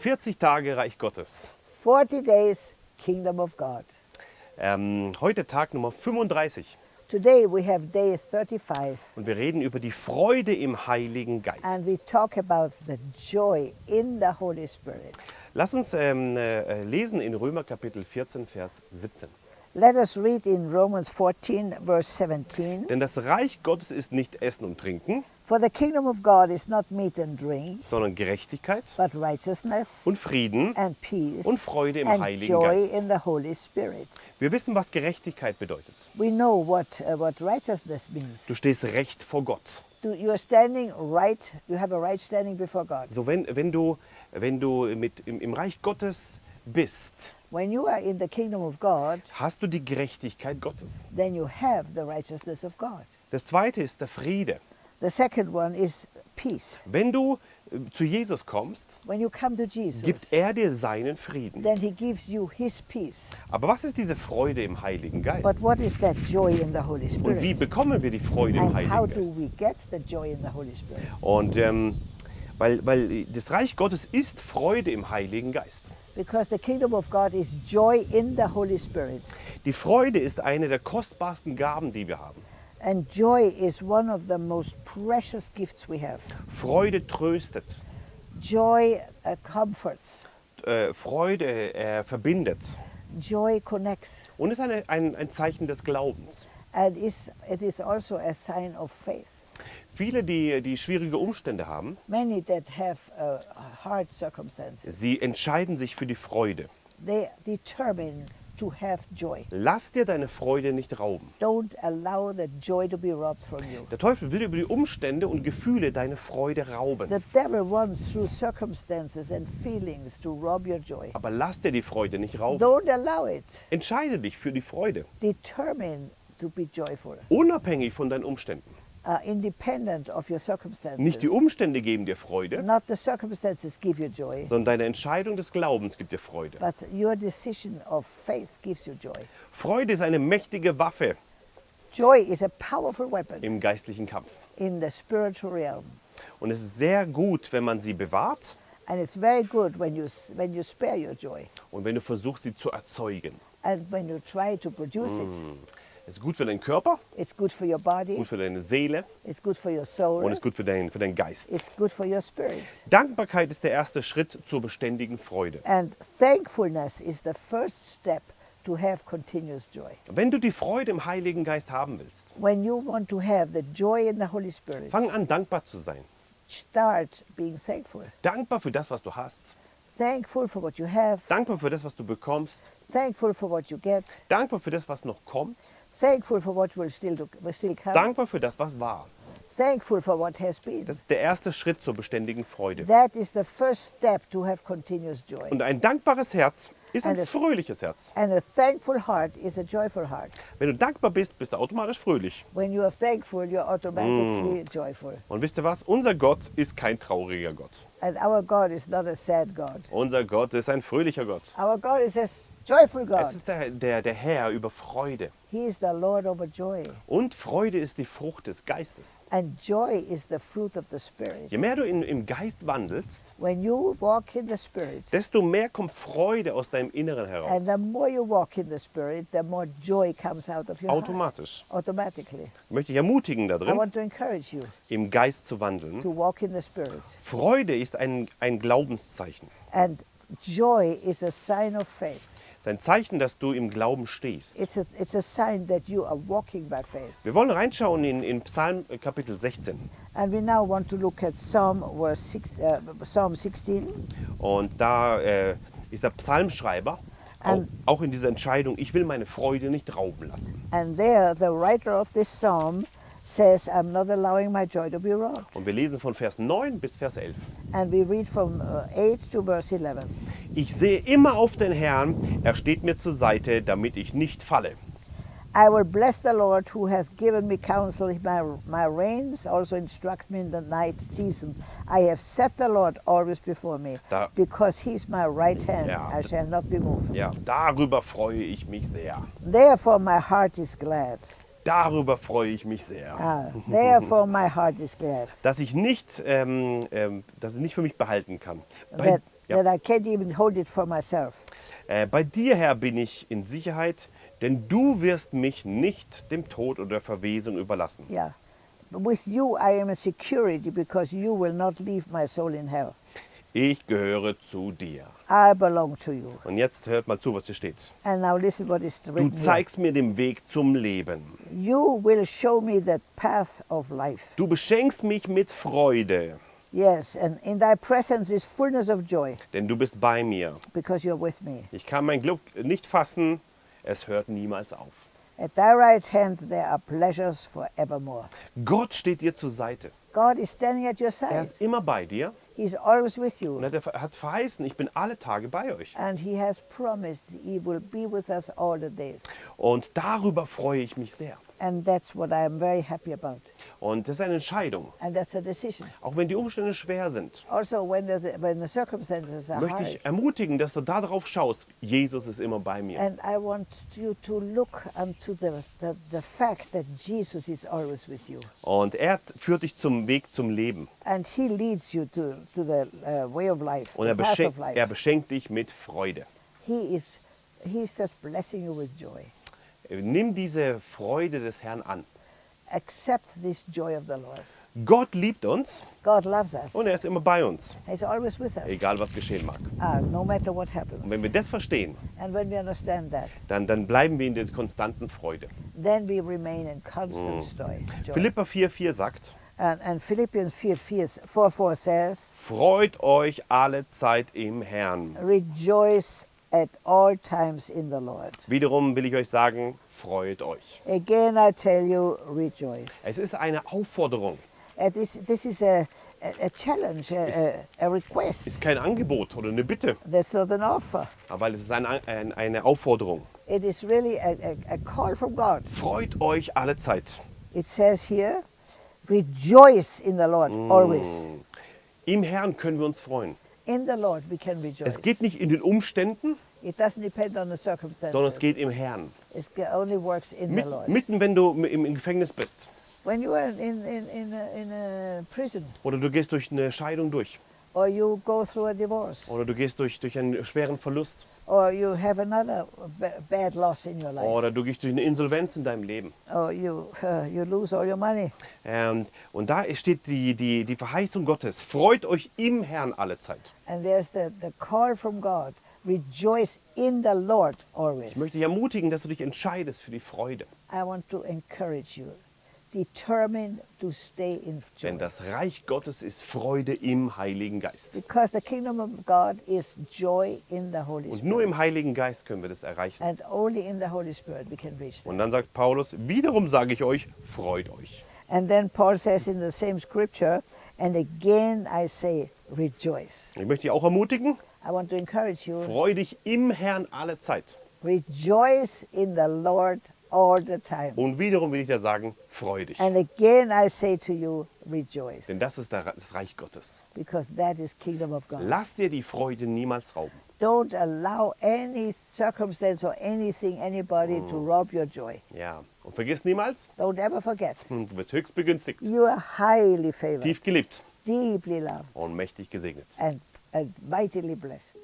40 Tage Reich Gottes. 40 days, Kingdom of God. Ähm, heute Tag Nummer 35 Today we have day 35 und wir reden über die Freude im Heiligen Geist. and we talk about the joy in the Holy Spirit. Lass uns ähm, äh, lesen in Römer Kapitel 14, Vers 17. Let us read in Romans 14, verse 17. Denn das Reich Gottes ist nicht Essen und Trinken, For the kingdom of God is not meat and drink, sondern Gerechtigkeit but righteousness und Frieden. and peace und Freude im and Heiligen joy Geist. in the Holy Spirit. Wir wissen, was Gerechtigkeit bedeutet. We know what, uh, what righteousness means. Du stehst recht vor Gott. Do, you are standing right, you have a right standing before God. So wenn, wenn du, wenn du mit, im, im Reich Gottes bist, When you are in the kingdom of God, hast du die Gerechtigkeit Gottes. then you have the righteousness of God. Das zweite ist der Friede. The second one is peace. Wenn du äh, zu Jesus kommst, When you come to Jesus, gibt er dir seinen Frieden. then he gives you his peace. Aber was ist diese Freude im Heiligen Geist? But what is that joy in the Holy Und wie bekommen wir die Freude im And how Heiligen do Geist? we get the joy in the Holy Spirit? Und ähm, weil, weil das Reich Gottes ist Freude im Heiligen Geist. Because the kingdom of God is joy in the Holy Spirit. Die Freude ist eine der kostbarsten Gaben, die wir haben. And joy is one of the most precious gifts we have. Freude tröstet. Joy uh, comforts, Äh, Freude äh, verbindet. joy connects, Und ist eine, ein, ein Zeichen des Glaubens. and is, it is also a sign of faith. Viele, die, die schwierige Umstände haben, Many that have uh, hard circumstances, sie entscheiden sich für die Freude. they determine to have joy. Lass dir deine Freude nicht rauben. Don't allow the joy to be robbed from you. Der Teufel will über die Umstände und Gefühle deine Freude rauben. The devil wants through circumstances and feelings to rob your joy. Aber lass dir die Freude nicht rauben. Don't allow it. Entscheide dich für die Freude, Determine to be joyful, unabhängig von deinen Umständen. Nicht die Umstände geben dir Freude, sondern deine Entscheidung des Glaubens gibt dir Freude. but your decision of faith gives you joy. Freude ist eine mächtige Waffe Joy is a powerful weapon im geistlichen Kampf. in the spiritual realm. Und es ist sehr gut, wenn man sie bewahrt And it's very good when you, s- when you spare your joy und wenn du versuchst, sie zu erzeugen. and when you try to produce it. Es ist gut für deinen Körper, It's good for your body, gut für deine Seele it's good for your und soul, es ist gut für, dein, für deinen Geist. it's good for your spirit. Dankbarkeit ist der erste Schritt zur beständigen Freude. And thankfulness is the first step to have continuous joy. Wenn du die Freude im Heiligen Geist haben willst, When you want to have the joy in the Holy Spirit, fang an, dankbar zu sein. start being thankful. Dankbar für das, was du hast. Thankful for what you have, Dankbar für das, was du bekommst. thankful for what you get, Dankbar für das, was noch kommt. Thankful for what will still, will still come, Dankbar für das, was war. thankful for what has been. Das ist der erste Schritt zur beständigen Freude. That is the first step to have continuous joy. Und ein dankbares Herz ist ein And it- fröhliches Herz. And a thankful heart is a joyful heart. Wenn du dankbar bist, bist du automatisch fröhlich. When you are thankful, you're automatically joyful. Und wisst ihr was? Unser Gott ist kein trauriger Gott. And our God is not a sad God. Unser Gott ist ein fröhlicher Gott. Our God is a joyful Es God. ist der, der, der Herr über Freude. He is the Lord over joy. Und Freude ist die Frucht des Geistes. And joy is the fruit of the Spirit. Je mehr du in, im Geist wandelst, When you walk in the Spirit, desto mehr kommt Freude aus deinem Inneren heraus. and the more you walk in the Spirit, the more joy comes out of your heart. Automatisch. Automatically. Ich möchte dich ermutigen I darin, want to encourage you im Geist zu wandeln. to walk in the Spirit. Freude ist ein, ein Glaubenszeichen. And joy is a sign of faith. Es ist ein Zeichen, dass du im Glauben stehst. It's a, it's a sign that you are walking by faith. Wir wollen reinschauen in, in Psalm äh, Kapitel 16. And we now want to look at Psalm, verse six, uh, Psalm 16. Und da äh, ist der Psalmschreiber auch, And- auch in dieser Entscheidung, ich will meine Freude nicht rauben lassen. And there, the writer of this psalm says, I'm not allowing my joy to be robbed. Und wir lesen von Vers 9 bis Vers 11. And we read from uh, 8 to verse 11. Ich sehe immer auf den Herrn, er steht mir zur Seite, damit ich nicht falle. I will bless the Lord who hath given me counsel. My, my reins also instruct me in the night season. I have set the Lord always before me. Da- Because he's my right hand, Ja. I shall not be moved. Ja, darüber freue ich mich sehr. Therefore my heart is glad. Darüber freue ich mich sehr. Ah, therefore my heart is glad. Dass ich nicht, ähm, ähm, dass ich nicht für mich behalten kann. Bei, That- Ja. that I can't even hold it for myself. Äh, bei dir, Herr, bin ich in Sicherheit, denn du wirst mich nicht dem Tod oder der Verwesung überlassen. Yeah. But with you, I am a security because you will not leave my soul in hell. Ich gehöre zu dir. I belong to you. Und jetzt hört mal zu, was hier steht. And now listen what is Du written here. zeigst mir den Weg zum Leben. You will show me the path of life. Du beschenkst mich mit Freude, Yes, and in thy presence is fullness of joy denn du bist bei mir. because you're with me. Ich kann mein Glück nicht fassen, es hört niemals auf. At thy right hand there are pleasures forevermore. Gott steht dir zur Seite. God is standing at your Er side. ist immer bei dir He's always with und you. hat, er hat verheißen, ich bin alle Tage bei euch. And he has promised he will be with us all the days. Und darüber freue ich mich sehr. And that's what I am very happy about. Und das ist eine Entscheidung. And that's a decision. Auch wenn die Umstände schwer sind, Also, when the, when the circumstances are möchte ich ermutigen, dass du darauf schaust. Jesus ist immer bei mir. and I want you to look unto the, the, the fact that Jesus is always with you. Und er führt dich zum Weg zum Leben. And he leads you to, to the uh, way of life, Und er er beschenkt dich mit Freude. He is he's just blessing you with joy. Nimm diese Freude des Herrn an. Accept this joy of the Lord. Gott liebt uns God loves us. und er ist immer bei uns, He's always with us, egal was geschehen mag. uh, no matter what Und happens. wenn wir das verstehen, And when we understand that, dann, dann bleiben wir in der konstanten Freude. then we remain in constant joy. joy. Philippa 4,4 sagt, And, and Philippians 4, 4, 4, 4 says, freut euch alle Zeit im Herrn. Rejoice at all times in the Lord. Wiederum will ich euch sagen, freut euch. Again, I tell you, rejoice. Es ist eine Aufforderung, Uh, this, this is a, a, a challenge, a, a, request. ist kein Angebot oder eine Bitte, That's not an offer. aber es ist ein, ein, eine Aufforderung. It is really a, a, call from God. Freut euch alle Zeit. It says here, rejoice in the Lord always. Im Herrn können wir uns freuen. Es geht nicht in den Umständen, It doesn't depend on the circumstances. sondern es geht im Herrn. It only works in the Mit, Lord. mitten, wenn du im im Gefängnis bist When you are in, in, in, a, in a prison oder du gehst durch eine Scheidung durch or you go through a divorce oder du gehst durch, durch einen schweren Verlust or you have another ba- bad loss in your life oder du gehst durch eine Insolvenz in deinem Leben. or you, uh, you lose all your money. Ähm, und da steht die, die, die Verheißung Gottes. Freut euch im Herrn alle Zeit. And there's the, the call from God, rejoice in the Lord always. Ich möchte dich ermutigen, dass du dich entscheidest für die Freude. I want to encourage you. Determine to stay in joy. Denn das Reich Gottes ist Freude im Heiligen Geist. Because the kingdom of God is joy in the Holy Und Spirit. nur im Heiligen Geist können wir das erreichen. and only in the Holy Spirit we can reach that. Und dann sagt Paulus, wiederum sage ich euch, freut euch. And then Paul says in the same scripture, and again I say, rejoice. Ich möchte dich auch ermutigen, I want to encourage you, freu dich im Herrn alle Zeit. rejoice in the Lord all the time. Und wiederum will ich dir sagen, freu dich. And again I say to you, rejoice. Denn das ist das Reich Gottes. Because that is kingdom of God. Lass dir die Freude niemals rauben. Don't allow any circumstance or anything, anybody to rob your joy. Ja. Und vergiss niemals, Don't ever forget. hm, du bist höchst begünstigt, You are highly favored, tief geliebt deeply loved, und mächtig gesegnet. and, and mightily blessed.